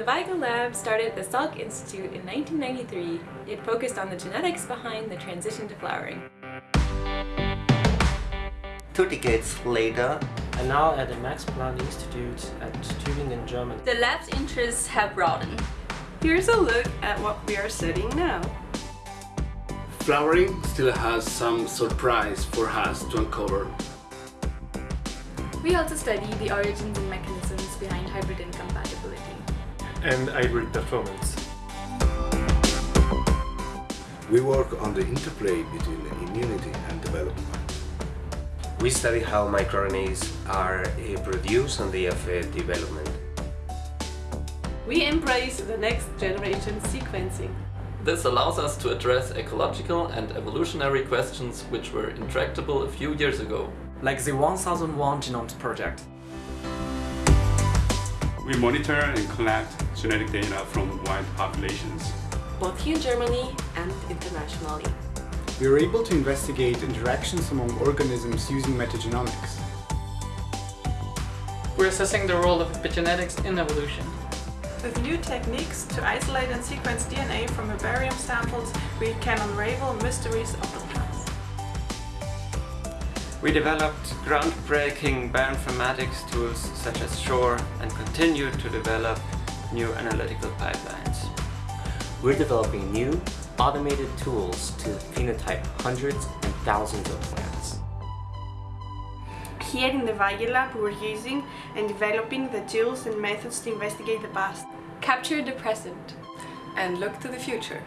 The Weigel Lab started at the Salk Institute in 1993. It focused on the genetics behind the transition to flowering. Two decades later, and now at the Max Planck Institute at Tübingen, Germany. The lab's interests have broadened. Here's a look at what we are studying now. Flowering still has some surprise for us to uncover. We also study the origins and mechanisms behind hybrid incompatibility. And hybrid performance. We work on the interplay between immunity and development. We study how microRNAs are eh, produced and their development. We embrace the next generation sequencing. This allows us to address ecological and evolutionary questions which were intractable a few years ago. Like the 1001 Genomes Project. We monitor and collect genetic data from wild populations. Both here in Germany and internationally. We are able to investigate interactions among organisms using metagenomics. We're assessing the role of epigenetics in evolution. With new techniques to isolate and sequence DNA from herbarium samples, we can unravel mysteries of the past. We developed groundbreaking bioinformatics tools such as SHORE and continue to develop new analytical pipelines. We're developing new, automated tools to phenotype hundreds and thousands of plants. Here in the Weigel Lab we're using and developing the tools and methods to investigate the past. Capture the present. And look to the future.